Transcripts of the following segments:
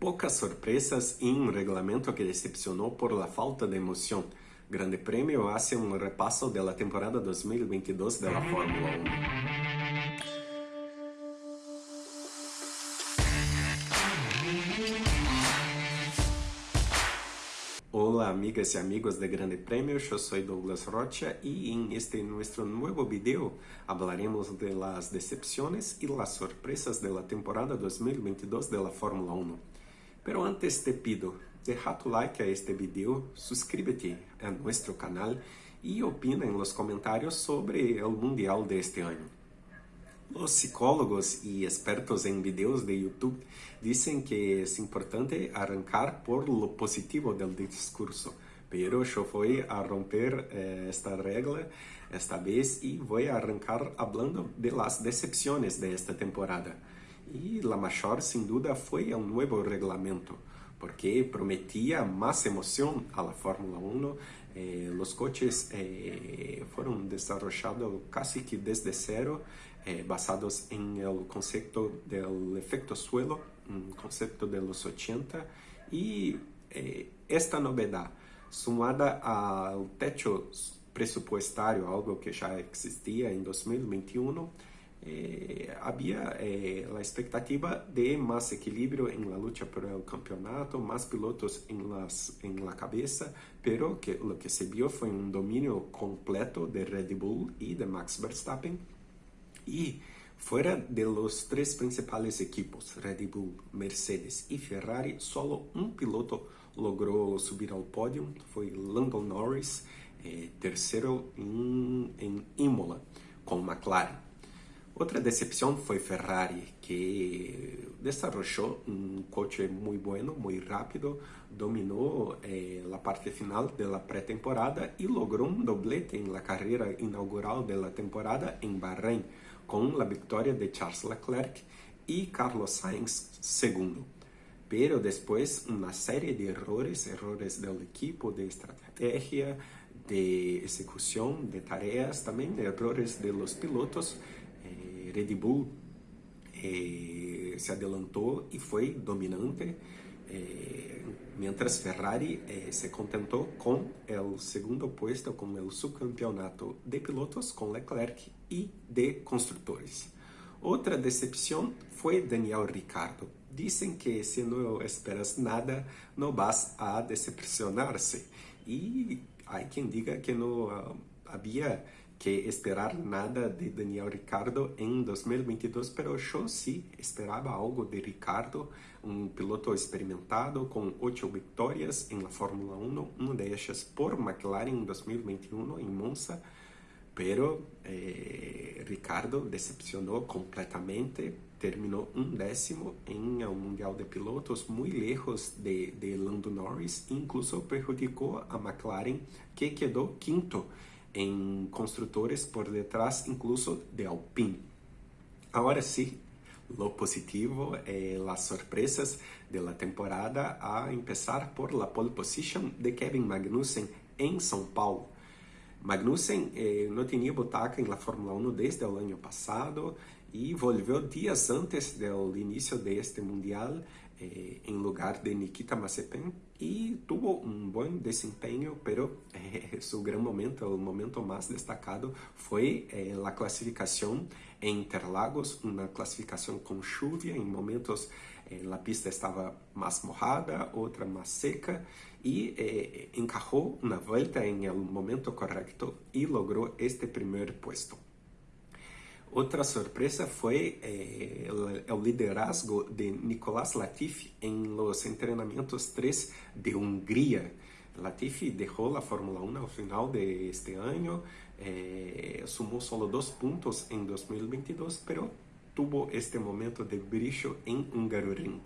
Pocas sorpresas y un reglamento que decepcionó por la falta de emoción. Grande Premio hace un repaso de la temporada 2022 de la Fórmula 1. Hola amigas y amigos de Grande Premio, yo soy Douglas Rocha y en este nuestro nuevo video hablaremos de las decepciones y las sorpresas de la temporada 2022 de la Fórmula 1. Pero antes te pido, deja tu like a este video, suscríbete a nuestro canal y opina en los comentarios sobre el Mundial de este año. Los psicólogos y expertos en videos de YouTube dicen que es importante arrancar por lo positivo del discurso, pero yo voy a romper eh, esta regla esta vez y voy a arrancar hablando de las decepciones de esta temporada. Y la mayor sin duda fue el nuevo reglamento, porque prometía más emoción a la Fórmula 1. Eh, coches eh, fueron desarrollados casi que desde cero eh, basados en el concepto efecto suelo, un concepto de los 80, y eh, esta novedad, sumada al techo presupuestario, algo que ya existía en 2021, eh, había eh, la expectativa de más equilibrio en la lucha por el campeonato, más pilotos en, las, en la cabeza, pero que lo que se vio fue un dominio completo de Red Bull y de Max Verstappen, y fuera de los tres principales equipos, Red Bull, Mercedes y Ferrari, solo un piloto logró subir al podio, fue Lando Norris, eh, tercero en, en Imola, con McLaren. Otra decepción fue Ferrari, que desarrolló un coche muy bueno, muy rápido, dominó eh, la parte final de la pretemporada y logró un doblete en la carrera inaugural de la temporada en Bahrein, con la victoria de Charles Leclerc y Carlos Sainz segundo. Pero después una serie de errores, errores del equipo, de estrategia, de ejecución de tareas, también errores de los pilotos, Red Bull eh, se adelantó y fue dominante, eh, mientras Ferrari eh, se contentó con el segundo puesto, con el subcampeonato de pilotos con Leclerc y de constructores. Otra decepción fue Daniel Ricardo. Dicen que si no esperas nada, no vas a decepcionarse. Y hay quien diga que no uh, había que esperar nada de Daniel Ricardo en 2022, pero yo sí esperaba algo de Ricardo, un piloto experimentado con ocho victorias en la Fórmula 1, una de ellas por McLaren en 2021 en Monza, pero eh, Ricardo decepcionó completamente, terminó un décimo en el Mundial de Pilotos, muy lejos de, de Lando Norris, incluso perjudicó a McLaren, que quedó quinto en constructores por detrás incluso de Alpine. Ahora sí, lo positivo, eh, las sorpresas de la temporada, a empezar por la pole position de Kevin Magnussen en São Paulo. Magnussen eh, no tenía butaca en la Fórmula 1 desde el año pasado y volvió días antes del inicio de este mundial eh, lugar de Nikita Mazepin y tuvo un buen desempeño, pero eh, su gran momento, el momento más destacado fue eh, la clasificación en Interlagos, una clasificación con lluvia, en momentos eh, la pista estaba más mojada, otra más seca y eh, encajó una vuelta en el momento correcto y logró este primer puesto. Otra sorpresa fue eh, el, el, liderazgo de Nicolás Latifi en los entrenamientos 3 de Hungría. Latifi dejó la Fórmula 1 al final de este año, eh, sumó solo dos puntos en 2022, pero tuvo este momento de brillo en Hungaroring.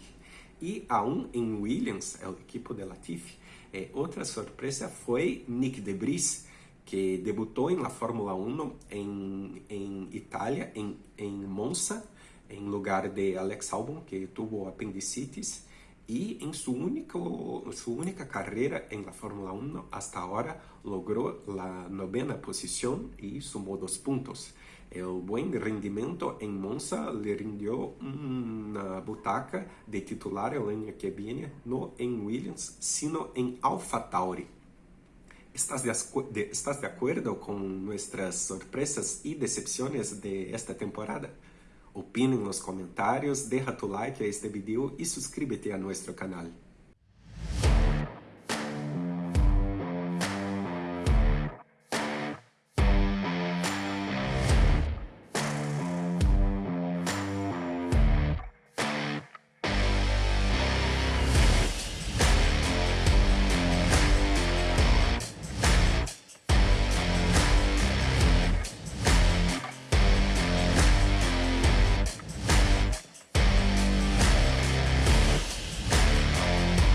Y aún en Williams, el equipo de Latifi, eh, otra sorpresa fue Nick de Vries, que debutó en la Fórmula 1 en, en Italia, en, en, Monza, en lugar de Alex Albon, que tuvo apendicitis, y en su, único, su única carrera en la Fórmula 1 hasta ahora logró la novena posición y sumó dos puntos. El buen rendimiento en Monza le rindió una butaca de titular el año que viene, no en Williams, sino en Alfa Tauri. ¿Estás de, de, ¿Estás de acuerdo con nuestras sorpresas y decepciones de esta temporada? Opina en los comentarios, deja tu like a este video y suscríbete a nuestro canal.